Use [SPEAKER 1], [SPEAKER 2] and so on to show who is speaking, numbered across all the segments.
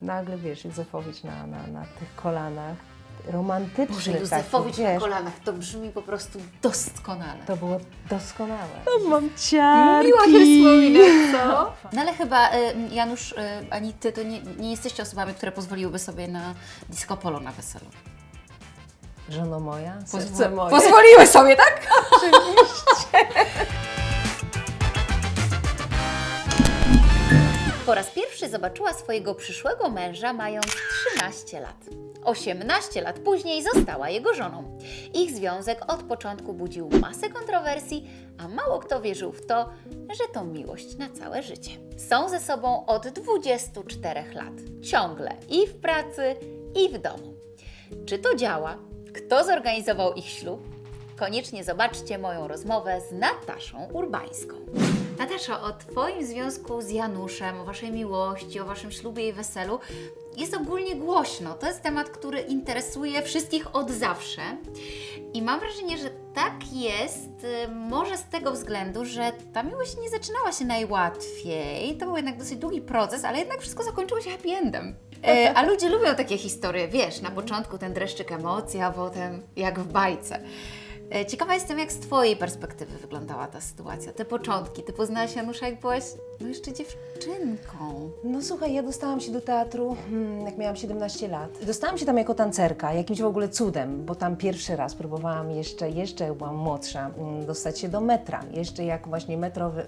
[SPEAKER 1] Nagle, wiesz, Józefowicz na, na, na tych kolanach, romantyczny
[SPEAKER 2] Boże,
[SPEAKER 1] taki,
[SPEAKER 2] Józefowicz na
[SPEAKER 1] wiesz,
[SPEAKER 2] kolanach, to brzmi po prostu doskonale.
[SPEAKER 1] To było doskonałe. To mam ciarki.
[SPEAKER 2] Miło się wspomina, co? No ale chyba y, Janusz, y, ani Ty to nie, nie jesteście osobami, które pozwoliłyby sobie na disco polo na weselu.
[SPEAKER 1] Żono moja, serce
[SPEAKER 2] Pozwol-
[SPEAKER 1] moje.
[SPEAKER 2] Pozwoliły sobie, tak? Po raz pierwszy zobaczyła swojego przyszłego męża mając 13 lat. 18 lat później została jego żoną. Ich związek od początku budził masę kontrowersji, a mało kto wierzył w to, że to miłość na całe życie. Są ze sobą od 24 lat, ciągle i w pracy, i w domu. Czy to działa? Kto zorganizował ich ślub? Koniecznie zobaczcie moją rozmowę z Nataszą Urbańską. Natasza, o Twoim związku z Januszem, o Waszej miłości, o Waszym ślubie i weselu jest ogólnie głośno. To jest temat, który interesuje wszystkich od zawsze. I mam wrażenie, że tak jest y, może z tego względu, że ta miłość nie zaczynała się najłatwiej. To był jednak dosyć długi proces, ale jednak wszystko zakończyło się happy endem. E, a ludzie lubią takie historie, wiesz, na początku ten dreszczyk emocji, a potem jak w bajce. E, Ciekawa jestem, jak z Twojej perspektywy wyglądała ta sytuacja, te początki. Ty poznałaś Janusza, jak byłaś no jeszcze dziewczynką.
[SPEAKER 1] No słuchaj, ja dostałam się do teatru, hmm, jak miałam 17 lat. Dostałam się tam jako tancerka, jakimś w ogóle cudem, bo tam pierwszy raz próbowałam jeszcze, jeszcze byłam młodsza, mm, dostać się do metra. Jeszcze jak właśnie metro wy, y,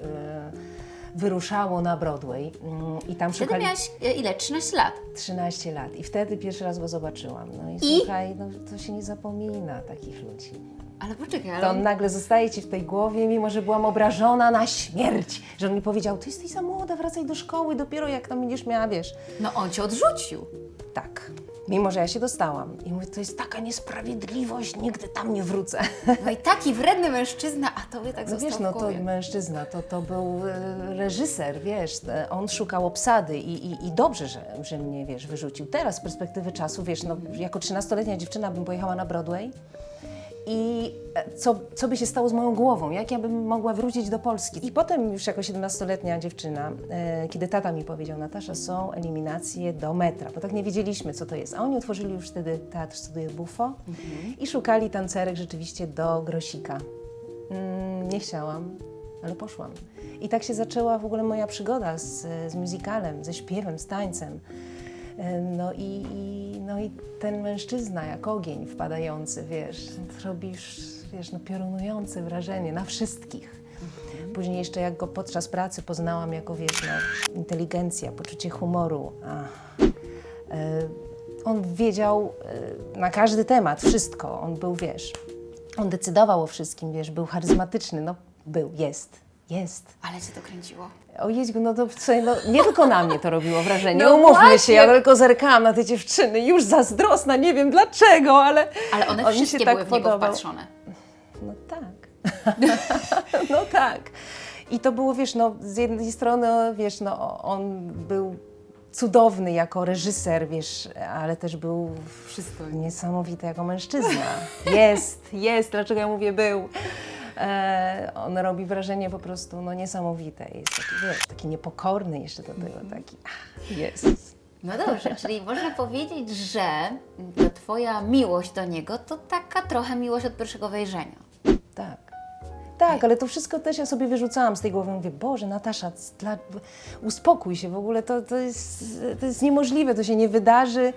[SPEAKER 1] wyruszało na Broadway mm, i tam
[SPEAKER 2] Wtedy
[SPEAKER 1] szukali...
[SPEAKER 2] miałaś e, ile? 13 lat.
[SPEAKER 1] 13 lat i wtedy pierwszy raz go zobaczyłam. No i,
[SPEAKER 2] I?
[SPEAKER 1] słuchaj, no, to się nie zapomina takich ludzi.
[SPEAKER 2] Ale poczekaj, ale
[SPEAKER 1] To
[SPEAKER 2] on...
[SPEAKER 1] nagle zostaje Ci w tej głowie, mimo że byłam obrażona na śmierć, że on mi powiedział, ty jesteś za młoda, wracaj do szkoły, dopiero jak tam będziesz miała, wiesz.
[SPEAKER 2] no on Cię odrzucił.
[SPEAKER 1] Tak, mimo że ja się dostałam. I mówię, to jest taka niesprawiedliwość, nigdy tam nie wrócę.
[SPEAKER 2] No i taki wredny mężczyzna, a Tobie tak
[SPEAKER 1] No
[SPEAKER 2] został
[SPEAKER 1] wiesz, no to mężczyzna, to, to był e, reżyser, wiesz, e, on szukał obsady i, i, i dobrze, że, że mnie, wiesz, wyrzucił. Teraz z perspektywy czasu, wiesz, no jako 13-letnia dziewczyna bym pojechała na Broadway i e, co, co by się stało z moją głową, jak ja bym mogła wrócić do Polski. I potem już jako 17-letnia dziewczyna, e, kiedy tata mi powiedział, Natasza, są eliminacje do metra, bo tak nie wiedzieliśmy, co to jest. A oni otworzyli już wtedy Teatr Studio Buffo i szukali tancerek rzeczywiście do Grosika. Mm, nie chciałam, ale poszłam. I tak się zaczęła w ogóle moja przygoda z, z musicalem, ze śpiewem, z tańcem. No i, i, no i ten mężczyzna jak ogień wpadający, wiesz, robisz, wiesz, no piorunujące wrażenie na wszystkich. Później jeszcze jak go podczas pracy poznałam jako, wiesz, no, inteligencja, poczucie humoru. E, On wiedział e, na każdy temat wszystko. On był, wiesz, on decydował o wszystkim, wiesz, był charyzmatyczny, no był, jest, jest.
[SPEAKER 2] Ale Cię to kręciło.
[SPEAKER 1] O Jeździu, no to no, nie tylko na mnie to robiło wrażenie,
[SPEAKER 2] No
[SPEAKER 1] umówmy
[SPEAKER 2] właśnie.
[SPEAKER 1] się, ja tylko zerkałam na te dziewczyny, już zazdrosna, nie wiem dlaczego, ale
[SPEAKER 2] Ale one
[SPEAKER 1] on
[SPEAKER 2] wszystkie
[SPEAKER 1] się tak
[SPEAKER 2] były w niego
[SPEAKER 1] podobał.
[SPEAKER 2] wpatrzone.
[SPEAKER 1] No tak, no tak. I to było, wiesz, no z jednej strony, wiesz, no on był cudowny jako reżyser, wiesz, ale też był
[SPEAKER 2] Wszystko.
[SPEAKER 1] niesamowity jako mężczyzna. Jest, jest, dlaczego ja mówię był. E, on robi wrażenie po prostu no, niesamowite. Jest taki, wiesz, taki niepokorny jeszcze do tego, taki ach, jest.
[SPEAKER 2] No dobrze, czyli można powiedzieć, że to Twoja miłość do niego to taka trochę miłość od pierwszego wejrzenia.
[SPEAKER 1] Tak. Tak, ale to wszystko też ja sobie wyrzucałam z tej głowy. Mówię, Boże, Natasza, dla, uspokój się w ogóle, to, to, jest, to jest niemożliwe, to się nie wydarzy.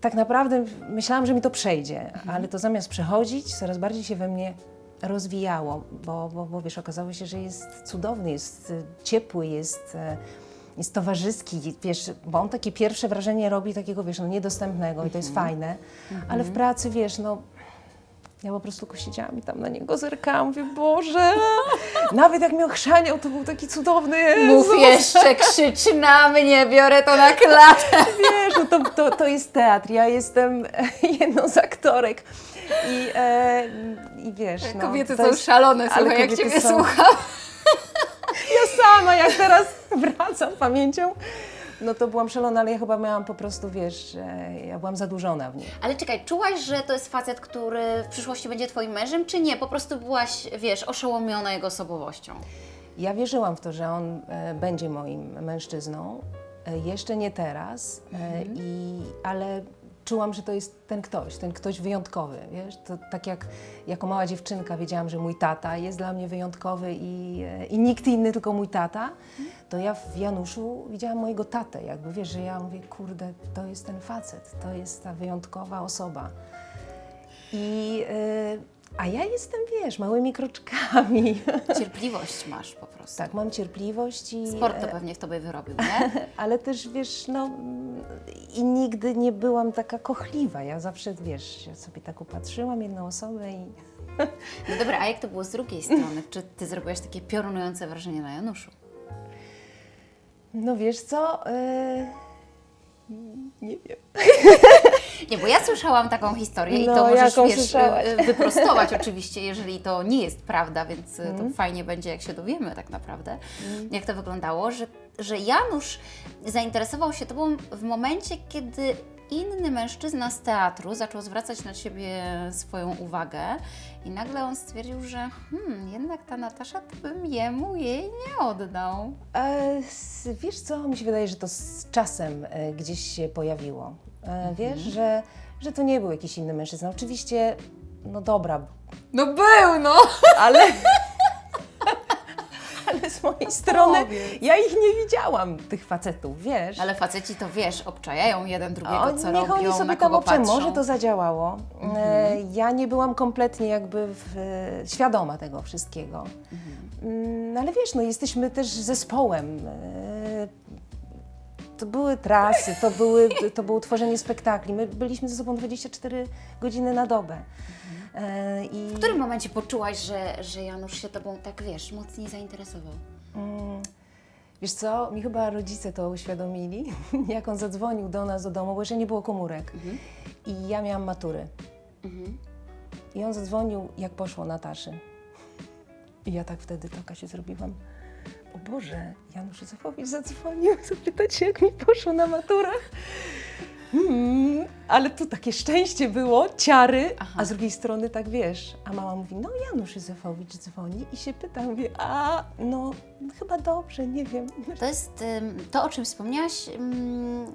[SPEAKER 1] Tak naprawdę myślałam, że mi to przejdzie, ale to zamiast przechodzić, coraz bardziej się we mnie rozwijało, bo, bo, bo wiesz, okazało się, że jest cudowny, jest y, ciepły, jest, e, jest towarzyski, wiesz, bo on takie pierwsze wrażenie robi takiego, wiesz, no niedostępnego i to jest fajne, ale w pracy, wiesz, no ja po prostu siedziałam i tam na niego zerkałam, mówię, Boże, nawet jak mnie ochrzaniał, to był taki cudowny Jezu.
[SPEAKER 2] Mów jeszcze, krzyczy na mnie, biorę to na klatę.
[SPEAKER 1] Wiesz, no to, to, to jest teatr, ja jestem jedną z aktorek i, e, i wiesz, no,
[SPEAKER 2] Kobiety są
[SPEAKER 1] jest-
[SPEAKER 2] szalone, słuchaj, jak Ciebie
[SPEAKER 1] są-
[SPEAKER 2] słucham.
[SPEAKER 1] Ja sama, jak teraz wracam pamięcią, no to byłam szalona, ale ja chyba miałam po prostu, wiesz, ja byłam zadłużona w nim.
[SPEAKER 2] Ale czekaj, czułaś, że to jest facet, który w przyszłości będzie Twoim mężem, czy nie? Po prostu byłaś, wiesz, oszołomiona jego osobowością.
[SPEAKER 1] Ja wierzyłam w to, że on e, będzie moim mężczyzną. E, Jeszcze nie teraz, e, i, ale czułam, że to jest ten ktoś, ten ktoś wyjątkowy, wiesz, to tak jak jako mała dziewczynka wiedziałam, że mój tata jest dla mnie wyjątkowy i, e, i nikt inny, tylko mój tata, to ja w Januszu widziałam mojego tatę, jakby, wiesz, że ja mówię, kurde, to jest ten facet, to jest ta wyjątkowa osoba. I, e, a ja jestem, wiesz, małymi kroczkami.
[SPEAKER 2] Cierpliwość masz po prostu.
[SPEAKER 1] tak, mam cierpliwość i...
[SPEAKER 2] Sport to
[SPEAKER 1] e,
[SPEAKER 2] pewnie w tobie wyrobił, nie?
[SPEAKER 1] ale też wiesz, no i nigdy nie byłam taka kochliwa. Ja zawsze, wiesz, sobie tak upatrzyłam jedną osobę i
[SPEAKER 2] No dobra, a jak to było z drugiej strony? Czy ty zrobiłaś takie piorunujące wrażenie na Januszu?
[SPEAKER 1] no wiesz co, e, nie wiem.
[SPEAKER 2] Nie, bo ja słyszałam taką historię i
[SPEAKER 1] No,
[SPEAKER 2] to możesz,
[SPEAKER 1] jaką
[SPEAKER 2] wiesz,
[SPEAKER 1] słyszałaś?
[SPEAKER 2] y, wyprostować oczywiście, jeżeli to nie jest prawda, więc
[SPEAKER 1] Mhm.
[SPEAKER 2] to fajnie będzie, jak się dowiemy tak naprawdę, jak to wyglądało, że, że Janusz zainteresował się Tobą w momencie, kiedy inny mężczyzna z teatru zaczął zwracać na Ciebie swoją uwagę i nagle on stwierdził, że hmm, jednak ta Natasza to bym jemu jej nie oddał.
[SPEAKER 1] E, wiesz co, mi się wydaje, że to z czasem e, gdzieś się pojawiło. E, wiesz, że, że to nie był jakiś inny mężczyzna. Oczywiście, no dobra,
[SPEAKER 2] No był, no!
[SPEAKER 1] ale... Ale z mojej strony
[SPEAKER 2] powiedz.
[SPEAKER 1] ja ich nie widziałam, tych facetów, wiesz.
[SPEAKER 2] Ale faceci to wiesz, obczajają jeden drugiego,
[SPEAKER 1] Oni-
[SPEAKER 2] co
[SPEAKER 1] niech
[SPEAKER 2] robią,
[SPEAKER 1] oni sobie
[SPEAKER 2] na
[SPEAKER 1] tam może to zadziałało. E, ja nie byłam kompletnie jakby w, e, świadoma tego wszystkiego. Mm, ale wiesz, no jesteśmy też zespołem. E, to były trasy, to, były, to było tworzenie spektakli. My byliśmy ze sobą 24 godziny na dobę. E, i,
[SPEAKER 2] W którym momencie poczułaś, że, że Janusz się tobą tak, wiesz, mocniej zainteresował?
[SPEAKER 1] Mm, Wiesz co, mi chyba rodzice to uświadomili, jak on zadzwonił do nas do domu, bo jeszcze nie było komórek. I ja miałam matury. I on zadzwonił, jak poszło Nataszy. I ja tak wtedy taka się zrobiłam. O Boże, Janusz Józefowicz zadzwonił zapytać się, jak mi poszło na maturach. Mm, ale tu takie szczęście było, ciary, a z drugiej strony tak wiesz. A mama mówi, no Janusz Józefowicz dzwoni i się pyta, mówię, a no chyba dobrze, nie wiem.
[SPEAKER 2] To jest to, o czym wspomniałaś,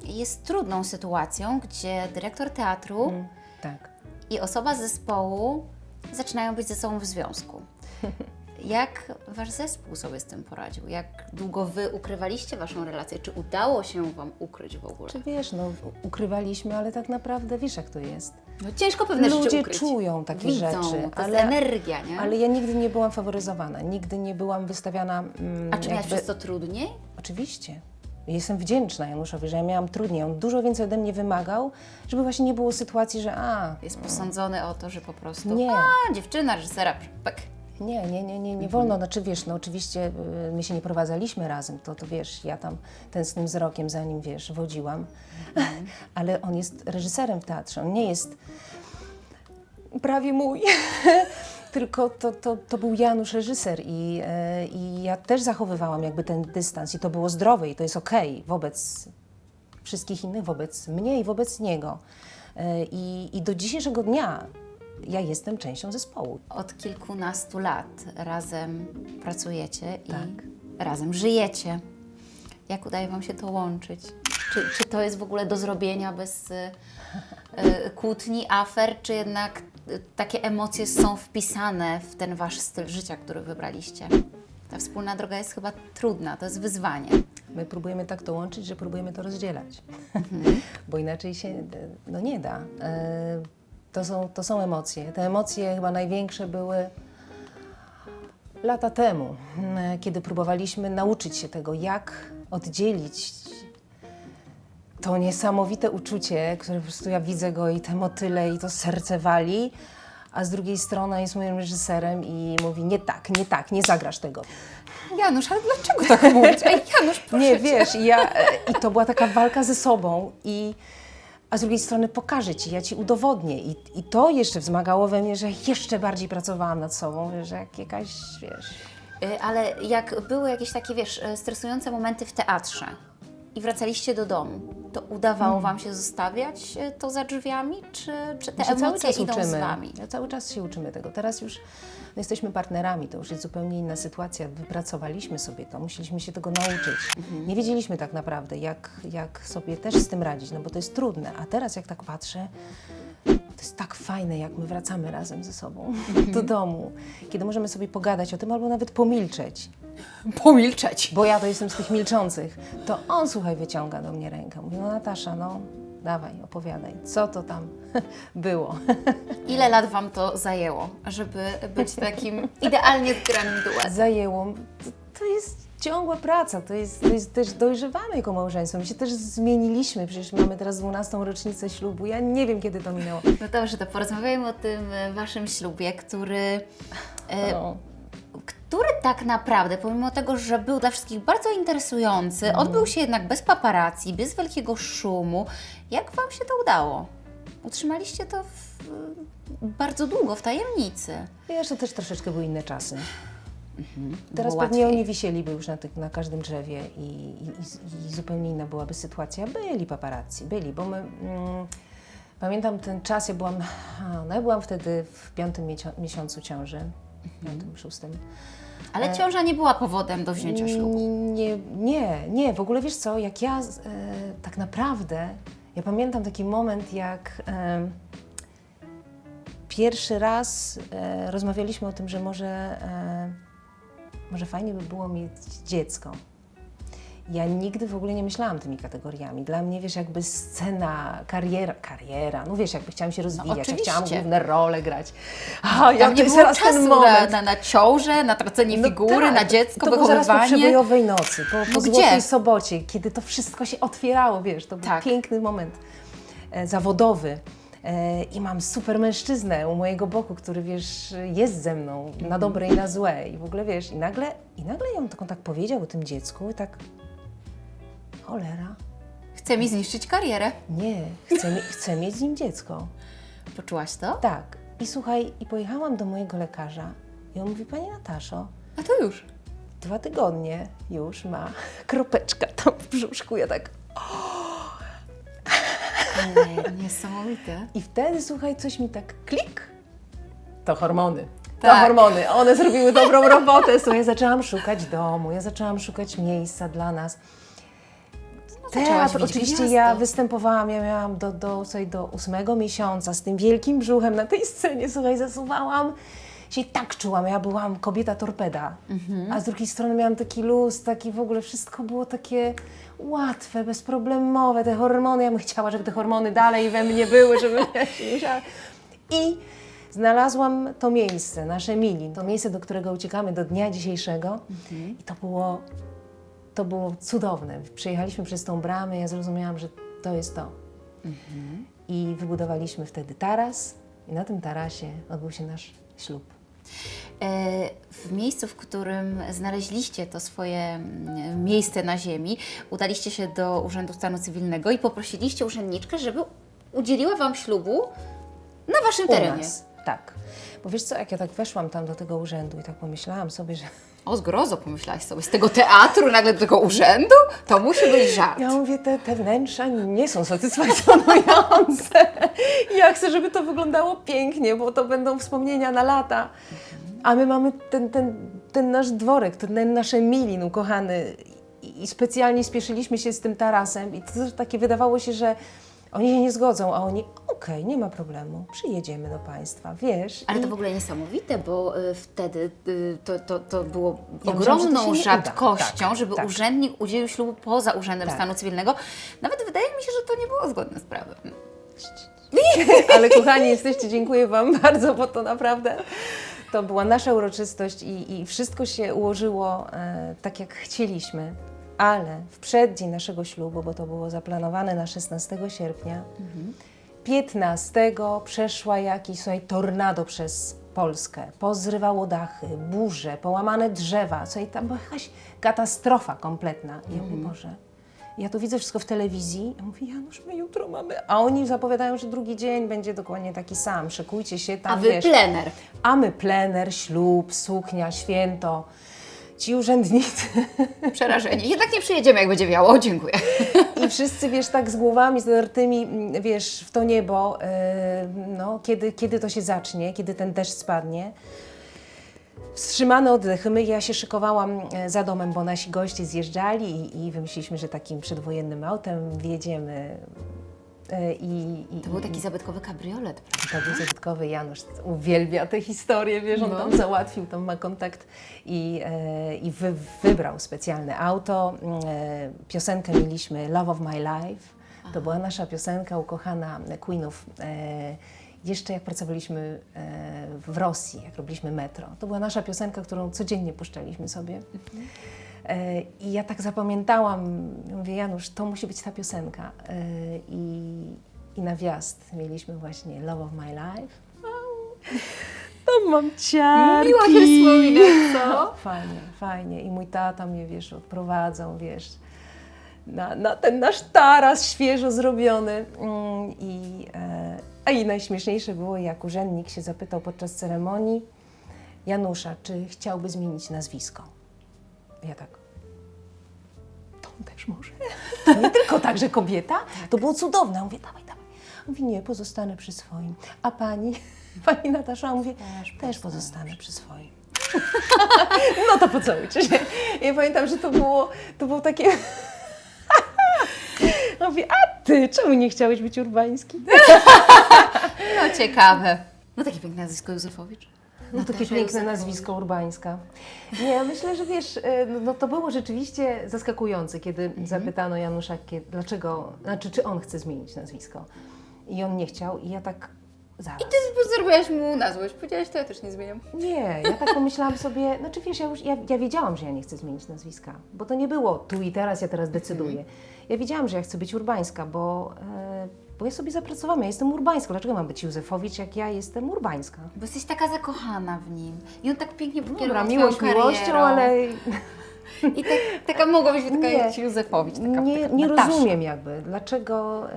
[SPEAKER 2] jest trudną sytuacją, gdzie dyrektor teatru
[SPEAKER 1] Tak.
[SPEAKER 2] i osoba z zespołu zaczynają być ze sobą w związku. Jak wasz zespół sobie z tym poradził? Jak długo wy ukrywaliście waszą relację? Czy udało się wam ukryć w ogóle?
[SPEAKER 1] Czy wiesz, no ukrywaliśmy, ale tak naprawdę wiesz jak to jest.
[SPEAKER 2] No ciężko pewne rzeczy
[SPEAKER 1] Ludzie
[SPEAKER 2] ukryć.
[SPEAKER 1] czują takie
[SPEAKER 2] Widzą,
[SPEAKER 1] rzeczy,
[SPEAKER 2] to
[SPEAKER 1] ale-
[SPEAKER 2] jest energia, nie?
[SPEAKER 1] Ale ja nigdy nie byłam faworyzowana, nigdy nie byłam wystawiana. Mm,
[SPEAKER 2] A czy miałaś
[SPEAKER 1] jakby-
[SPEAKER 2] przez to trudniej?
[SPEAKER 1] Oczywiście. Jestem wdzięczna Januszowi, że ja miałam trudniej. On dużo więcej ode mnie wymagał, żeby właśnie nie było sytuacji, że a,
[SPEAKER 2] Jest posądzony o to, że po prostu
[SPEAKER 1] Nie.
[SPEAKER 2] a, dziewczyna, reżysera, pek.
[SPEAKER 1] Nie, nie, nie, nie, nie wolno. Znaczy wiesz, no oczywiście y, my się nie prowadzaliśmy razem, to, to wiesz, ja tam tęsknym wzrokiem za nim, wiesz, wodziłam. Ale on jest reżyserem w teatrze, on nie jest prawie mój. Tylko to, to, to był Janusz reżyser i, e, i ja też zachowywałam jakby ten dystans i to było zdrowe i to jest okej wobec wszystkich innych, wobec mnie i wobec niego. E, I, I do dzisiejszego dnia ja jestem częścią zespołu.
[SPEAKER 2] Od kilkunastu lat razem pracujecie i
[SPEAKER 1] Tak.
[SPEAKER 2] razem żyjecie. Jak udaje Wam się to łączyć? Czy, czy to jest w ogóle do zrobienia bez y, y, kłótni, afer, czy jednak y, takie emocje są wpisane w ten Wasz styl życia, który wybraliście? Ta wspólna droga jest chyba trudna, to jest wyzwanie.
[SPEAKER 1] My próbujemy tak to łączyć, że próbujemy to rozdzielać, bo inaczej się e, no, nie da. To są, to są emocje. Te emocje chyba największe były lata temu, m, kiedy próbowaliśmy nauczyć się tego, jak oddzielić to niesamowite uczucie, które po prostu ja widzę go i te motyle i to serce wali, a z drugiej strony jest moim reżyserem i mówi nie tak, nie tak, nie zagrasz tego.
[SPEAKER 2] Janusz, ale dlaczego tak mówić? Ej, Janusz, proszę
[SPEAKER 1] Nie,
[SPEAKER 2] cię.
[SPEAKER 1] wiesz, ja, e, i to była taka walka ze sobą i a z drugiej strony pokażę Ci, ja Ci udowodnię i, i to jeszcze wzmagało we mnie, że jeszcze bardziej pracowałam nad sobą, że jak jakaś, wiesz...
[SPEAKER 2] Y, Ale jak były jakieś takie, wiesz, y, stresujące momenty w teatrze, i wracaliście do domu, to udawało Wam się zostawiać e, to za drzwiami, czy, czy te
[SPEAKER 1] My się cały
[SPEAKER 2] emocje
[SPEAKER 1] czas
[SPEAKER 2] idą
[SPEAKER 1] uczymy.
[SPEAKER 2] z Wami?
[SPEAKER 1] Ja cały czas się uczymy tego. Teraz już no, jesteśmy partnerami, to już jest zupełnie inna sytuacja. Wypracowaliśmy sobie to, musieliśmy się tego nauczyć.
[SPEAKER 2] Mhm.
[SPEAKER 1] Nie wiedzieliśmy tak naprawdę, jak, jak sobie też z tym radzić, no bo to jest trudne. A teraz jak tak patrzę, to jest tak fajne, jak my wracamy razem ze sobą
[SPEAKER 2] Mhm.
[SPEAKER 1] do domu, kiedy możemy sobie pogadać o tym albo nawet pomilczeć.
[SPEAKER 2] Pomilczeć.
[SPEAKER 1] Bo ja to jestem z tych milczących. To on, słuchaj, wyciąga do mnie rękę. Mówi, no Natasza, no dawaj, opowiadaj, co to tam było.
[SPEAKER 2] Ile lat Wam to zajęło, żeby być takim idealnie zgranym duetem?
[SPEAKER 1] Zajęło. To, to jest ciągła praca, to jest, to jest też dojrzewamy jako małżeństwo. My się też zmieniliśmy, przecież mamy teraz 12 rocznicę ślubu. Ja nie wiem, kiedy to minęło.
[SPEAKER 2] No dobrze, to porozmawiajmy o tym e, Waszym ślubie, który, e,
[SPEAKER 1] No.
[SPEAKER 2] który tak naprawdę, pomimo tego, że był dla wszystkich bardzo interesujący, odbył się jednak bez paparazzi, bez wielkiego szumu. Jak Wam się to udało? Utrzymaliście to w, bardzo długo w tajemnicy.
[SPEAKER 1] Wiesz, to też troszeczkę były inne czasy. Teraz
[SPEAKER 2] Było
[SPEAKER 1] pewnie
[SPEAKER 2] łatwiej.
[SPEAKER 1] oni wisieliby już na, tych, na każdym drzewie i, i, i, i zupełnie inna byłaby sytuacja. Byli paparazzi, byli, bo my... Mm, pamiętam ten czas, ja byłam... No ja byłam wtedy w piątym miesiącu ciąży, piątym, szóstym.
[SPEAKER 2] Ale ciąża nie była powodem do wzięcia ślubu.
[SPEAKER 1] Nie, nie, nie, w ogóle wiesz co, jak ja e, tak naprawdę, ja pamiętam taki moment, jak e, pierwszy raz e, rozmawialiśmy o tym, że może, e, może fajnie by było mieć dziecko. Ja nigdy w ogóle nie myślałam tymi kategoriami. Dla mnie, wiesz, jakby scena, kariera, kariera, no wiesz, jakby chciałam się rozwijać, ja chciałam główne role grać. A, ja, to
[SPEAKER 2] nie było
[SPEAKER 1] teraz
[SPEAKER 2] czasu
[SPEAKER 1] ten
[SPEAKER 2] na,
[SPEAKER 1] moment.
[SPEAKER 2] na, na ciążę, na tracenie
[SPEAKER 1] No
[SPEAKER 2] figury,
[SPEAKER 1] tak,
[SPEAKER 2] na dziecko,
[SPEAKER 1] to było zaraz po
[SPEAKER 2] wychowywanie.
[SPEAKER 1] przebojowej nocy, po, po
[SPEAKER 2] No
[SPEAKER 1] Złotej
[SPEAKER 2] gdzie?
[SPEAKER 1] Sobocie, kiedy to wszystko się otwierało, wiesz, to był
[SPEAKER 2] Tak.
[SPEAKER 1] piękny moment e, zawodowy. E, I mam super mężczyznę u mojego boku, który wiesz, jest ze mną
[SPEAKER 2] Mhm.
[SPEAKER 1] na dobre i na złe. I w ogóle wiesz, i nagle, i nagle on tak, on tak powiedział o tym dziecku i tak cholera,
[SPEAKER 2] Chce mi zniszczyć karierę.
[SPEAKER 1] nie, chcę, mi, chcę mieć z nim dziecko.
[SPEAKER 2] Poczułaś to?
[SPEAKER 1] Tak. I słuchaj, i pojechałam do mojego lekarza i on mówi, Pani Nataszo,
[SPEAKER 2] A to już.
[SPEAKER 1] dwa tygodnie już ma kropeczka tam w brzuszku. Ja tak.
[SPEAKER 2] Ale niesamowite.
[SPEAKER 1] I wtedy, słuchaj, coś mi tak klik. To hormony. To
[SPEAKER 2] Tak.
[SPEAKER 1] hormony. One zrobiły dobrą robotę. Słuchaj, ja zaczęłam szukać domu, ja zaczęłam szukać miejsca dla nas. Teatr, oczywiście ja występowałam, ja miałam do, do, słuchaj, do ósmego miesiąca z tym wielkim brzuchem na tej scenie, słuchaj, zasuwałam się i tak czułam, ja byłam kobieta torpeda, a z drugiej strony miałam taki luz, taki w ogóle wszystko było takie łatwe, bezproblemowe, te hormony, ja bym chciała, żeby te hormony dalej we mnie były, żeby ja się musiała. I znalazłam to miejsce, nasze Mili, to miejsce, do którego uciekamy do dnia dzisiejszego. I to było to było cudowne. Przyjechaliśmy przez tą bramę, ja zrozumiałam, że to jest to. I wybudowaliśmy wtedy taras i na tym tarasie odbył się nasz ślub.
[SPEAKER 2] E, W miejscu, w którym znaleźliście to swoje mm, miejsce na ziemi, udaliście się do Urzędu Stanu Cywilnego i poprosiliście urzędniczkę, żeby udzieliła Wam ślubu na Waszym
[SPEAKER 1] U
[SPEAKER 2] terenie.
[SPEAKER 1] nas. Tak. Bo wiesz co, jak ja tak weszłam tam do tego urzędu i tak pomyślałam sobie, że
[SPEAKER 2] O, zgrozo pomyślałaś sobie, z tego teatru nagle do tego urzędu? To musi być żart.
[SPEAKER 1] ja mówię, te, te wnętrza nie są satysfakcjonujące. Ja chcę, żeby to wyglądało pięknie, bo to będą wspomnienia na lata. A my mamy ten, ten, ten nasz dworek, ten nasze milin ukochany i specjalnie spieszyliśmy się z tym tarasem i to takie wydawało się, że oni się nie zgodzą, a oni, okej, nie ma problemu, przyjedziemy do Państwa, wiesz.
[SPEAKER 2] Ale
[SPEAKER 1] I-
[SPEAKER 2] to w ogóle niesamowite, bo y, wtedy y, to, to, to było
[SPEAKER 1] Ja że
[SPEAKER 2] ogromną
[SPEAKER 1] nie uda.
[SPEAKER 2] rzadkością,
[SPEAKER 1] Tak,
[SPEAKER 2] żeby
[SPEAKER 1] tak.
[SPEAKER 2] urzędnik udzielił ślubu poza Urzędem
[SPEAKER 1] Tak.
[SPEAKER 2] Stanu Cywilnego. Nawet wydaje mi się, że to nie było zgodne z prawem.
[SPEAKER 1] Ale kochani jesteście, dziękuję Wam bardzo, bo to naprawdę to była nasza uroczystość i, i wszystko się ułożyło e, tak, jak chcieliśmy. Ale w przeddzień naszego ślubu, bo to było zaplanowane na 16 sierpnia, 15 przeszła jakiś słuchaj, tornado przez Polskę. Pozrywało dachy, burze, połamane drzewa. Słuchaj, tam była jakaś katastrofa kompletna. I ja mówię, Boże, ja to widzę wszystko w telewizji. Ja mówię, Janusz, my jutro mamy... A oni zapowiadają, że drugi dzień będzie dokładnie taki sam. Szykujcie się tam,
[SPEAKER 2] A wy
[SPEAKER 1] wiesz.
[SPEAKER 2] plener.
[SPEAKER 1] A my plener, ślub, suknia, święto. Ci urzędnicy
[SPEAKER 2] Przerażenie. Jednak nie przyjedziemy, jak będzie wiało. Dziękuję.
[SPEAKER 1] i wszyscy, wiesz, tak z głowami zadartymi, wiesz, w to niebo, e, no, kiedy, kiedy to się zacznie, kiedy ten deszcz spadnie. Wstrzymane oddechy. My, ja się szykowałam e, za domem, bo nasi goście zjeżdżali i, i wymyśliliśmy, że takim przedwojennym autem wjedziemy. E, I, i,
[SPEAKER 2] To był taki zabytkowy kabriolet, prawda?
[SPEAKER 1] to był zabytkowy Janusz, uwielbia tę historię, wiesz, on
[SPEAKER 2] No.
[SPEAKER 1] tam załatwił, tam ma kontakt i, e, i wy, wybrał specjalne auto. E, piosenkę mieliśmy Love of My Life, to była nasza piosenka ukochana Queenów. Jeszcze jak pracowaliśmy w Rosji, jak robiliśmy metro, to była nasza piosenka, którą codziennie puszczaliśmy sobie. E, I ja tak zapamiętałam, mówię, Janusz, to musi być ta piosenka. E, I, i na wjazd mieliśmy właśnie Love of My Life. To mam ciarki.
[SPEAKER 2] Miło się wspomina, co?
[SPEAKER 1] Fajnie, fajnie. I mój tata mnie, wiesz, odprowadzał, wiesz, na, na ten nasz taras świeżo zrobiony. Mm, I, e, a i najśmieszniejsze było, jak urzędnik się zapytał podczas ceremonii Janusza, czy chciałby zmienić nazwisko. Ja tak, to on też może. To nie tylko tak, że kobieta. To było cudowne. Ja mówię, dawaj, dawaj. Mówi, nie, pozostanę przy swoim. A pani, pani Natasza mówi, też, też pozostanę przy swoim. no to pocałujcie się. Ja pamiętam, że to było, to było takie... Mówię, a ty, czemu nie chciałeś być urbański?
[SPEAKER 2] No ciekawe. No takie piękne nazwisko Józefowicz.
[SPEAKER 1] No takie
[SPEAKER 2] Natasza
[SPEAKER 1] piękne nazwisko urbańska. Nie, ja myślę, że wiesz, e, no- no to było rzeczywiście zaskakujące, kiedy zapytano Janusza, dlaczego, znaczy czy on chce zmienić nazwisko. I on nie chciał i ja tak zaraz.
[SPEAKER 2] Ty zrobiłaś mu na złość. Powiedziałaś, to ja też nie zmieniam.
[SPEAKER 1] Nie, ja tak pomyślałam sobie, znaczy wiesz, ja już, ja, ja wiedziałam, że ja nie chcę zmienić nazwiska, bo to nie było tu i teraz, ja teraz decyduję. Ja wiedziałam, że ja chcę być urbańska, bo, e, bo ja sobie zapracowałam, ja jestem urbańska. Dlaczego mam być Józefowicz, jak ja jestem urbańska?
[SPEAKER 2] Bo jesteś taka zakochana w nim. I on tak pięknie
[SPEAKER 1] Dobra,
[SPEAKER 2] pokierował
[SPEAKER 1] miłość
[SPEAKER 2] twoją
[SPEAKER 1] miłością,
[SPEAKER 2] karierą.
[SPEAKER 1] ale
[SPEAKER 2] I tak, taka mogła być taka
[SPEAKER 1] Nie.
[SPEAKER 2] Józefowicz. Taka,
[SPEAKER 1] nie,
[SPEAKER 2] taka
[SPEAKER 1] nie
[SPEAKER 2] Natasza.
[SPEAKER 1] rozumiem jakby, dlaczego e,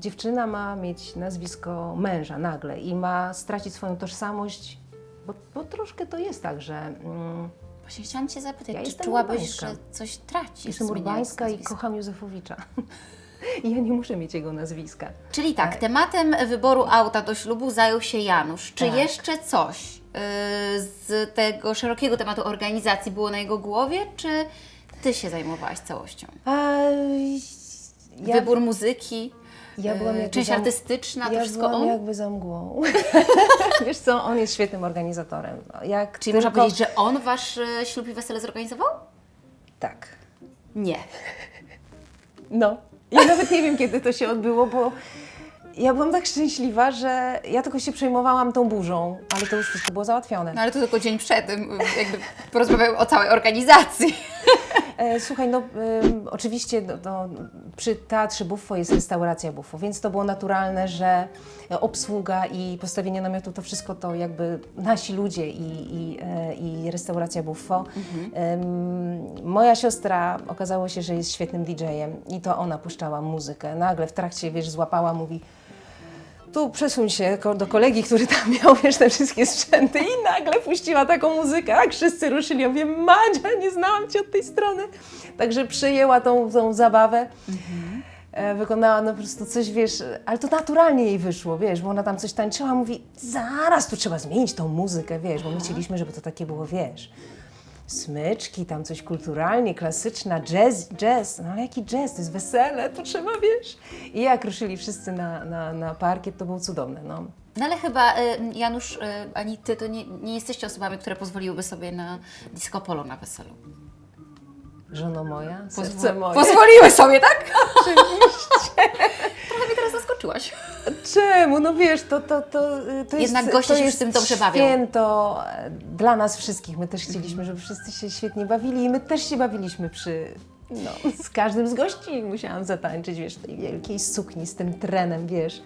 [SPEAKER 1] dziewczyna ma mieć nazwisko męża nagle i ma stracić swoją tożsamość, bo, bo troszkę to jest tak, że mm,
[SPEAKER 2] Właśnie chciałam Cię zapytać,
[SPEAKER 1] Ja
[SPEAKER 2] czy czułabyś,
[SPEAKER 1] urbańska.
[SPEAKER 2] że coś tracisz?
[SPEAKER 1] jestem urbańska i kocham Józefowicza. Ja nie muszę mieć jego nazwiska.
[SPEAKER 2] Czyli tak, tematem wyboru auta do ślubu zajął się Janusz. Czy
[SPEAKER 1] Tak.
[SPEAKER 2] jeszcze coś yy, z tego szerokiego tematu organizacji było na jego głowie, czy Ty się zajmowałaś całością?
[SPEAKER 1] A, ja,
[SPEAKER 2] Wybór muzyki,
[SPEAKER 1] ja byłam
[SPEAKER 2] yy,
[SPEAKER 1] jakby
[SPEAKER 2] część artystyczna, to
[SPEAKER 1] ja
[SPEAKER 2] wszystko
[SPEAKER 1] byłam
[SPEAKER 2] on?
[SPEAKER 1] jakby za mgłą. Wiesz co, on jest świetnym organizatorem. Jak
[SPEAKER 2] Czyli można
[SPEAKER 1] tylko-
[SPEAKER 2] powiedzieć, że on Wasz e, ślub i wesele zorganizował?
[SPEAKER 1] Tak.
[SPEAKER 2] Nie.
[SPEAKER 1] No. Ja nawet nie wiem, kiedy to się odbyło, bo ja byłam tak szczęśliwa, że ja tylko się przejmowałam tą burzą, ale to już wszystko było załatwione.
[SPEAKER 2] No ale to tylko dzień przed jakby porozmawiał o całej organizacji.
[SPEAKER 1] E, słuchaj, no ym, oczywiście no, no, przy Teatrze Buffo jest restauracja Buffo, więc to było naturalne, że obsługa i postawienie namiotu to wszystko to jakby nasi ludzie i, i, e, i restauracja Buffo. Ym, moja siostra okazało się, że jest świetnym DJ-em i to ona puszczała muzykę. Nagle w trakcie, wiesz, złapała, mówi tu przesuń się do kolegi, który tam miał, wiesz, te wszystkie sprzęty i nagle puściła taką muzykę, jak wszyscy ruszyli. Ja mówię, Madzia, nie znałam Cię od tej strony. Także przyjęła tą, tą zabawę. E, wykonała no po prostu coś, wiesz, ale to naturalnie jej wyszło, wiesz, bo ona tam coś tańczyła, mówi, zaraz tu trzeba zmienić tą muzykę, wiesz, bo my chcieliśmy, żeby to takie było, wiesz, smyczki, tam coś kulturalnie, klasyczna, jazz, jazz, no ale jaki jazz, to jest wesele, to trzeba, wiesz. I jak ruszyli wszyscy na, na, na parkiet, to było cudowne, no.
[SPEAKER 2] No ale chyba y, Janusz, y, ani Ty to nie, nie jesteście osobami, które pozwoliłyby sobie na disco polo na weselu.
[SPEAKER 1] Żono moja, serce moje.
[SPEAKER 2] Pozwoliły sobie, tak? Zaskoczyłaś.
[SPEAKER 1] No wiesz, to, to, to, y, to jest
[SPEAKER 2] Jednak goście
[SPEAKER 1] to
[SPEAKER 2] się
[SPEAKER 1] jest
[SPEAKER 2] tym dobrze bawią.
[SPEAKER 1] święto e, dla nas wszystkich. My też chcieliśmy, żeby wszyscy się świetnie bawili i my też się bawiliśmy przy... No, z każdym z gości musiałam zatańczyć, wiesz, w tej wielkiej sukni z tym trenem, wiesz,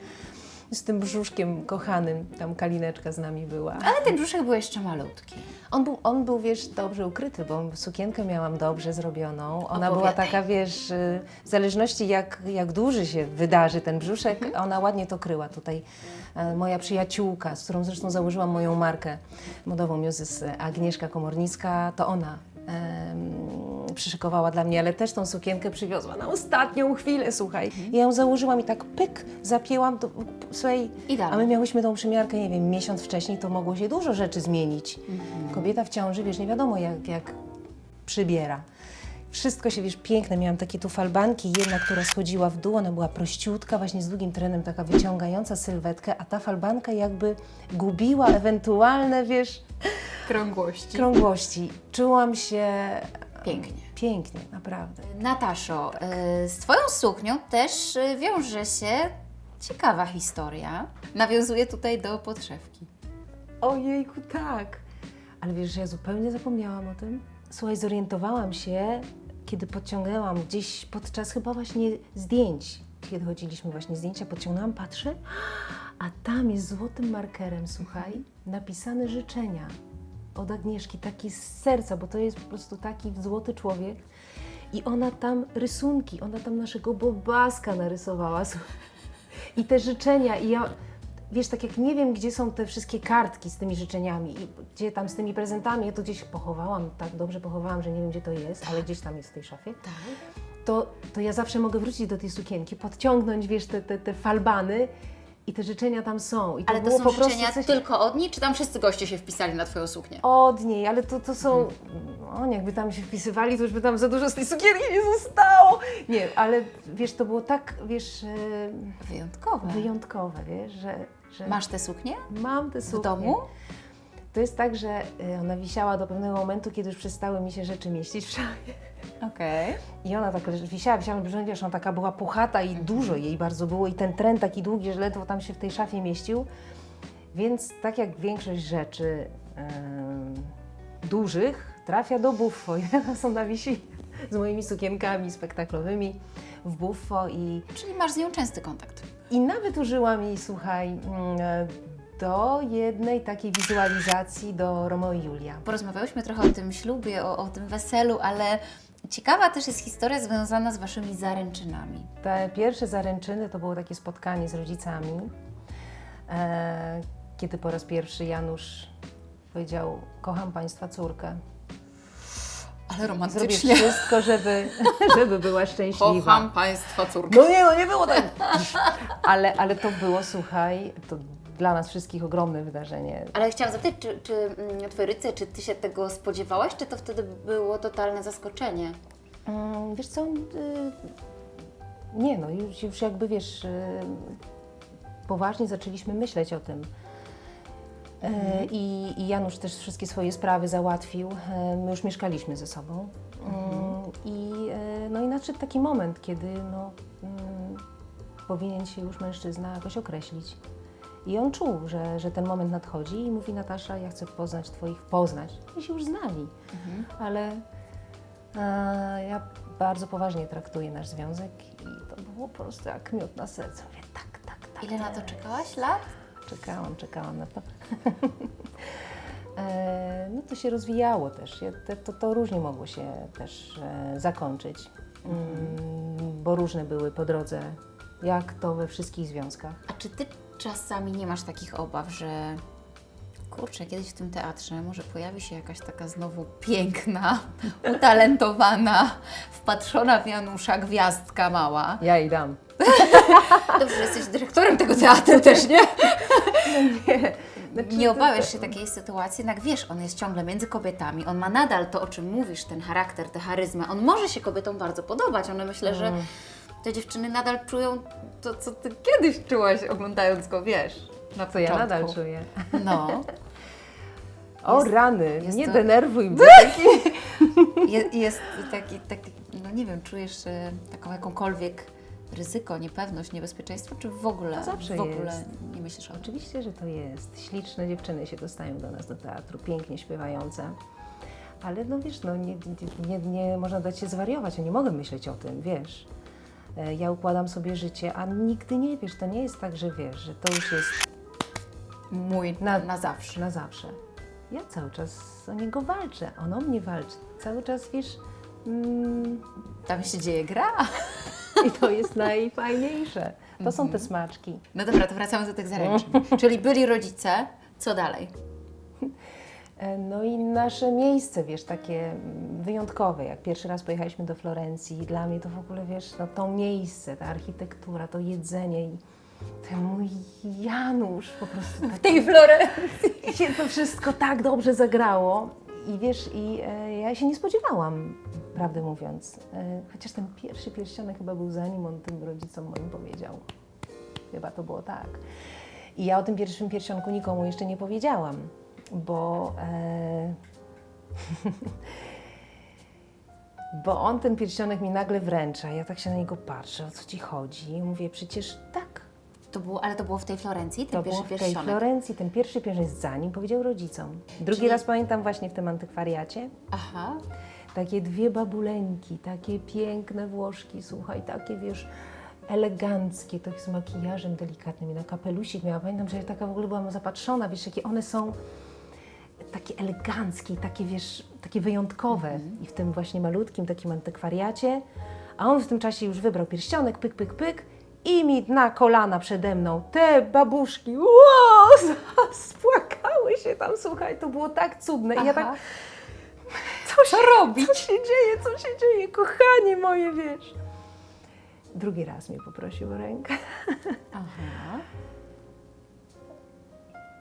[SPEAKER 1] z tym brzuszkiem kochanym. Tam Kalineczka z nami była.
[SPEAKER 2] Ale ten brzuszek był jeszcze malutki.
[SPEAKER 1] On był, on był, wiesz, dobrze ukryty, bo sukienkę miałam dobrze zrobioną. Ona była
[SPEAKER 2] Opowiadaj.
[SPEAKER 1] taka, wiesz, y, w zależności jak, jak duży się wydarzy ten brzuszek,
[SPEAKER 2] Mhm.
[SPEAKER 1] ona ładnie to kryła. Tutaj e, moja przyjaciółka, z którą zresztą założyłam moją markę modową Muzys, Agnieszka Komornicka, to ona przyszykowała dla mnie, ale też tą sukienkę przywiozła na ostatnią chwilę, słuchaj. Ja ją założyłam i tak pyk, zapięłam, to, słuchaj,
[SPEAKER 2] Idealnie.
[SPEAKER 1] a my miałyśmy tą przymiarkę, nie wiem, miesiąc wcześniej, to mogło się dużo rzeczy zmienić. Kobieta w ciąży, wiesz, nie wiadomo jak, jak przybiera. Wszystko się, wiesz, piękne. Miałam takie tu falbanki, jedna, która schodziła w dół, ona była prościutka, właśnie z długim trenem, taka wyciągająca sylwetkę, a ta falbanka jakby gubiła ewentualne, wiesz,
[SPEAKER 2] Krągłości.
[SPEAKER 1] krągłości. Czułam się
[SPEAKER 2] Pięknie.
[SPEAKER 1] pięknie, naprawdę.
[SPEAKER 2] Nataszo, y, z Twoją suknią też y, wiąże się ciekawa historia. Nawiązuje tutaj do podszewki.
[SPEAKER 1] Ojejku, tak. Ale wiesz, że ja zupełnie zapomniałam o tym? Słuchaj, zorientowałam się, kiedy podciągnęłam gdzieś podczas chyba właśnie zdjęć, kiedy chodziliśmy właśnie zdjęcia, podciągnęłam, patrzę, a tam jest złotym markerem, słuchaj, napisane życzenia od Agnieszki, taki z serca, bo to jest po prostu taki złoty człowiek. I ona tam rysunki, ona tam naszego bobaska narysowała. I te życzenia, i ja, wiesz, tak jak nie wiem, gdzie są te wszystkie kartki z tymi życzeniami i gdzie tam z tymi prezentami, ja to gdzieś pochowałam, tak dobrze pochowałam, że nie wiem, gdzie to jest, ale gdzieś tam jest w tej szafie,
[SPEAKER 2] Tak.
[SPEAKER 1] to, to ja zawsze mogę wrócić do tej sukienki, podciągnąć, wiesz, te, te, te falbany i te życzenia tam są. I to
[SPEAKER 2] Ale to są
[SPEAKER 1] po prostu
[SPEAKER 2] życzenia
[SPEAKER 1] coś
[SPEAKER 2] tylko od niej, czy tam wszyscy goście się wpisali na Twoją suknię?
[SPEAKER 1] od niej, ale to, to są, o, jakby tam się wpisywali, to już by tam za dużo z tej sukienki nie zostało. Nie, ale wiesz, to było tak, wiesz, e,
[SPEAKER 2] Wyjątkowe.
[SPEAKER 1] wyjątkowe, wiesz, że, że
[SPEAKER 2] Masz tę suknię?
[SPEAKER 1] mam te suknie.
[SPEAKER 2] W domu?
[SPEAKER 1] To jest tak, że y, ona wisiała do pewnego momentu, kiedy już przestały mi się rzeczy mieścić w szafie.
[SPEAKER 2] Okej.
[SPEAKER 1] I ona tak wisiała, wisiała, wiesz, ona taka była puchata i dużo jej bardzo było i ten tren taki długi, że ledwo tam się w tej szafie mieścił. Więc tak jak większość rzeczy em, dużych trafia do buffo. I teraz ona wisi z moimi sukienkami spektaklowymi w buffo i
[SPEAKER 2] Czyli masz z nią częsty kontakt.
[SPEAKER 1] i nawet użyłam jej, słuchaj, mm, e, do jednej takiej wizualizacji do Romeo i Julia.
[SPEAKER 2] Porozmawiałyśmy trochę o tym ślubie, o, o tym weselu, ale ciekawa też jest historia związana z Waszymi zaręczynami.
[SPEAKER 1] Te pierwsze zaręczyny to było takie spotkanie z rodzicami, e, kiedy po raz pierwszy Janusz powiedział: Kocham Państwa córkę.
[SPEAKER 2] Ale
[SPEAKER 1] Zrobię wszystko, żeby, żeby była szczęśliwa.
[SPEAKER 2] Kocham Państwa córkę.
[SPEAKER 1] No nie, no nie było tak. Ale, ale to było, słuchaj, to dla nas wszystkich ogromne wydarzenie.
[SPEAKER 2] Ale chciałam zapytać, czy, czy mm, Twoje rodzice, czy Ty się tego spodziewałaś, czy to wtedy było totalne zaskoczenie?
[SPEAKER 1] Mm, Wiesz co, y, nie no, już, już jakby wiesz, y, poważnie zaczęliśmy myśleć o tym. E, I, I Janusz też wszystkie swoje sprawy załatwił. E, My już mieszkaliśmy ze sobą. Mm, I, e, no i nadszedł taki moment, kiedy no, powinien się już mężczyzna jakoś określić. I on czuł, że, że ten moment nadchodzi i mówi Natasza, ja chcę poznać Twoich, poznać. I się już znali, ale e, ja bardzo poważnie traktuję nasz związek i to było po prostu jak miód na sercu. Mówię, tak, tak, tak.
[SPEAKER 2] Ile na to
[SPEAKER 1] tak.
[SPEAKER 2] czekałaś lat?
[SPEAKER 1] Czekałam, czekałam na to. E, no to się rozwijało też. Te, to, to różnie mogło się też e, zakończyć, mm, bo różne były po drodze, jak to we wszystkich związkach.
[SPEAKER 2] A czy Ty czasami nie masz takich obaw, że kurczę, kiedyś w tym teatrze może pojawi się jakaś taka znowu piękna, utalentowana, wpatrzona w Janusza gwiazdka mała.
[SPEAKER 1] Ja i dam.
[SPEAKER 2] Dobrze, że jesteś dyrektorem tego teatru też, nie?
[SPEAKER 1] Znaczy,
[SPEAKER 2] Nie
[SPEAKER 1] to-
[SPEAKER 2] obawiasz się takiej sytuacji, jednak wiesz, on jest ciągle między kobietami, on ma nadal to, o czym mówisz, ten charakter, tę charyzmę. On może się kobietom bardzo podobać, one myślę, że
[SPEAKER 1] Mm.
[SPEAKER 2] Te dziewczyny nadal czują to, co ty kiedyś czułaś, oglądając go, wiesz, na
[SPEAKER 1] To ja nadal czuję.
[SPEAKER 2] No,
[SPEAKER 1] O
[SPEAKER 2] Jest-
[SPEAKER 1] rany,
[SPEAKER 2] jest
[SPEAKER 1] nie
[SPEAKER 2] to-
[SPEAKER 1] denerwuj mnie.
[SPEAKER 2] Je, jest taki, taki, no nie wiem, czujesz e, taką jakąkolwiek ryzyko, niepewność, niebezpieczeństwo, czy w ogóle,
[SPEAKER 1] To zawsze
[SPEAKER 2] w ogóle
[SPEAKER 1] jest.
[SPEAKER 2] nie myślisz o tym?
[SPEAKER 1] Oczywiście, że to jest. Śliczne dziewczyny się dostają do nas do teatru, pięknie śpiewające. Ale no wiesz, no nie, nie, nie można dać się zwariować, ja nie mogę myśleć o tym, wiesz. E, Ja układam sobie życie, a nigdy nie wiesz, to nie jest tak, że wiesz, że to już jest
[SPEAKER 2] Mój
[SPEAKER 1] Na-
[SPEAKER 2] na, na zawsze.
[SPEAKER 1] na zawsze. Ja cały czas o niego walczę, on o mnie walczy. Cały czas, wiesz, mm,
[SPEAKER 2] Tam się dzieje gra.
[SPEAKER 1] i to jest najfajniejsze. To są te smaczki.
[SPEAKER 2] No dobra, to wracamy do tych zaręczyn. Czyli byli rodzice, co dalej?
[SPEAKER 1] E, No i nasze miejsce, wiesz, takie wyjątkowe, jak pierwszy raz pojechaliśmy do Florencji i dla mnie to w ogóle, wiesz, no to miejsce, ta architektura, to jedzenie i ten mój Janusz po prostu tak
[SPEAKER 2] tej Florencji.
[SPEAKER 1] się to wszystko tak dobrze zagrało. I wiesz, i e, ja się nie spodziewałam, prawdę mówiąc. E, chociaż ten pierwszy pierścionek chyba był zanim on tym rodzicom moim powiedział. Chyba to było tak. I ja o tym pierwszym pierścionku nikomu jeszcze nie powiedziałam, bo. E, bo on ten pierścionek mi nagle wręcza. Ja tak się na niego patrzę, o co ci chodzi? Mówię, przecież tak,
[SPEAKER 2] To było, ale to było w tej Florencji, ten
[SPEAKER 1] to
[SPEAKER 2] pierwszy
[SPEAKER 1] było w tej
[SPEAKER 2] pierścionek.
[SPEAKER 1] Florencji, ten pierwszy pierścionek zanim powiedział rodzicom. Drugi
[SPEAKER 2] Czyli-
[SPEAKER 1] raz pamiętam właśnie w tym antykwariacie.
[SPEAKER 2] Aha.
[SPEAKER 1] Takie dwie babuleńki, takie piękne Włoszki, słuchaj, takie wiesz, eleganckie, to z makijażem delikatnym i na kapelusik miała. Pamiętam, że ja taka w ogóle byłam zapatrzona, wiesz, jakie one są takie eleganckie, takie wiesz, takie wyjątkowe i w tym właśnie malutkim takim antykwariacie, a on w tym czasie już wybrał pierścionek, pyk, pyk, pyk i mi na kolana przede mną te babuszki, wow, spłakały się tam, słuchaj, to było tak cudne i ja tak, co się
[SPEAKER 2] robić?
[SPEAKER 1] Co się dzieje, co się dzieje, kochanie moje, wiesz. Drugi raz mnie poprosił o rękę.
[SPEAKER 2] Aha.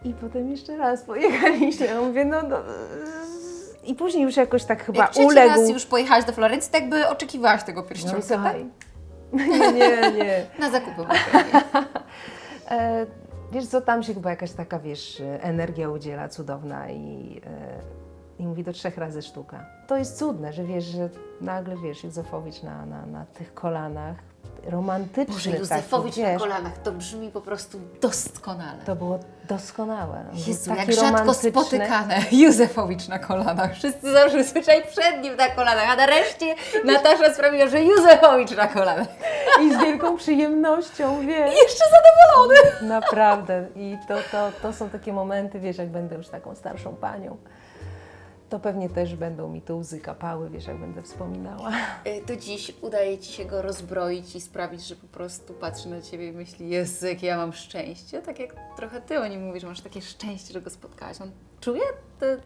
[SPEAKER 1] I potem jeszcze raz pojechaliśmy. Ja mówię, no, no i później już jakoś tak chyba
[SPEAKER 2] Jak
[SPEAKER 1] uległ.
[SPEAKER 2] raz już pojechałaś do Florencji, tak by oczekiwałaś tego
[SPEAKER 1] No
[SPEAKER 2] pierścionka,
[SPEAKER 1] i
[SPEAKER 2] tak?
[SPEAKER 1] Nie, nie, nie.
[SPEAKER 2] Na zakupy.
[SPEAKER 1] E, wiesz co, tam się chyba jakaś taka, wiesz, energia udziela cudowna i, e, i mówi do trzech razy sztuka. To jest cudne, że wiesz, że nagle, wiesz, Józefowicz na, na, na tych kolanach, romantyczny
[SPEAKER 2] Boże,
[SPEAKER 1] taki,
[SPEAKER 2] Józefowicz na kolanach, to brzmi po prostu doskonale.
[SPEAKER 1] To było doskonałe. On był
[SPEAKER 2] jak rzadko spotykane. Józefowicz na kolanach. Wszyscy zawsze słyszeli przed nim na kolanach, a nareszcie Natasza sprawiła, że Józefowicz na kolanach.
[SPEAKER 1] I z wielką przyjemnością, wiesz.
[SPEAKER 2] Jeszcze zadowolony.
[SPEAKER 1] Naprawdę. I to, to, to są takie momenty, wiesz, jak będę już taką starszą panią, to pewnie też będą mi tu łzy kapały, wiesz, jak będę wspominała.
[SPEAKER 2] Y, To dziś udaje Ci się go rozbroić i sprawić, że po prostu patrzy na Ciebie i myśli, Jezu, jakie ja mam szczęście. Tak jak trochę Ty o nim mówisz, masz takie szczęście, że go spotkałaś. On czuje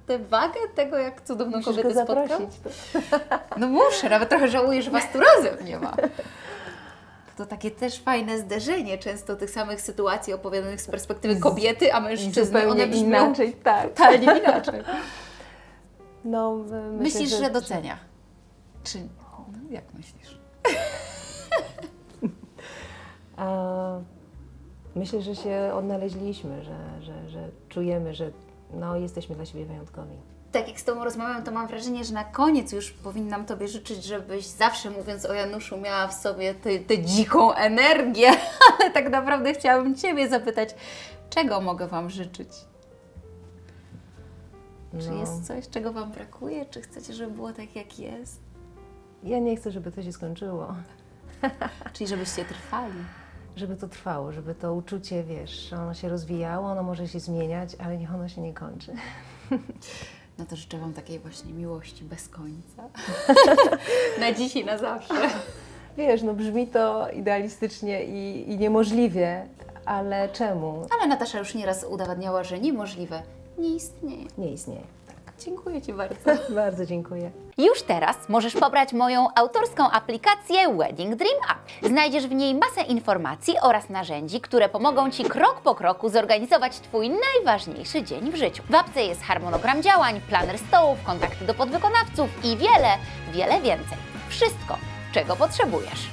[SPEAKER 2] tę wagę tego, jak cudowną
[SPEAKER 1] Musisz
[SPEAKER 2] kobietę spotkał? No muszę, nawet trochę żałuję, że Was tu razem nie ma. To takie też fajne zderzenie często tych samych sytuacji opowiadanych z perspektywy kobiety, a mężczyzny.
[SPEAKER 1] Zupełnie
[SPEAKER 2] One brzmią
[SPEAKER 1] inaczej, tak.
[SPEAKER 2] totalnie inaczej.
[SPEAKER 1] No, myślę,
[SPEAKER 2] Myślisz, że, docenia? Czy no, jak myślisz?
[SPEAKER 1] A, myślę, że się odnaleźliśmy, że, że, że czujemy, że no, jesteśmy dla siebie wyjątkowi.
[SPEAKER 2] Tak jak z Tobą rozmawiam, to mam wrażenie, że na koniec już powinnam Tobie życzyć, żebyś zawsze mówiąc o Januszu miała w sobie tę tę dziką energię, ale tak naprawdę chciałabym Ciebie zapytać, czego mogę Wam życzyć? Czy
[SPEAKER 1] No,
[SPEAKER 2] jest coś, czego Wam brakuje? Czy chcecie, żeby było tak, jak jest?
[SPEAKER 1] Ja nie chcę, żeby to się skończyło.
[SPEAKER 2] Czyli żebyście trwali.
[SPEAKER 1] Żeby to trwało, żeby to uczucie, wiesz, ono się rozwijało, ono może się zmieniać, ale niech ono się nie kończy.
[SPEAKER 2] No to życzę Wam takiej właśnie miłości bez końca. na dziś i na zawsze.
[SPEAKER 1] Wiesz, no brzmi to idealistycznie i, i niemożliwie, ale czemu?
[SPEAKER 2] Ale Natasza już nieraz udowadniała, że niemożliwe nie istnieje.
[SPEAKER 1] Nie istnieje.
[SPEAKER 2] Dziękuję Ci bardzo.
[SPEAKER 1] Bardzo dziękuję.
[SPEAKER 2] Już teraz możesz pobrać moją autorską aplikację Wedding Dream App. Znajdziesz w niej masę informacji oraz narzędzi, które pomogą Ci krok po kroku zorganizować Twój najważniejszy dzień w życiu. W apce jest harmonogram działań, planer stołów, kontakty do podwykonawców i wiele, wiele więcej. Wszystko, czego potrzebujesz.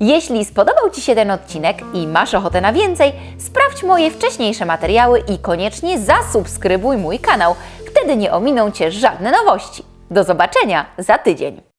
[SPEAKER 2] Jeśli spodobał Ci się ten odcinek i masz ochotę na więcej, sprawdź moje wcześniejsze materiały i koniecznie zasubskrybuj mój kanał. Wtedy nie ominą Cię żadne nowości. Do zobaczenia za tydzień.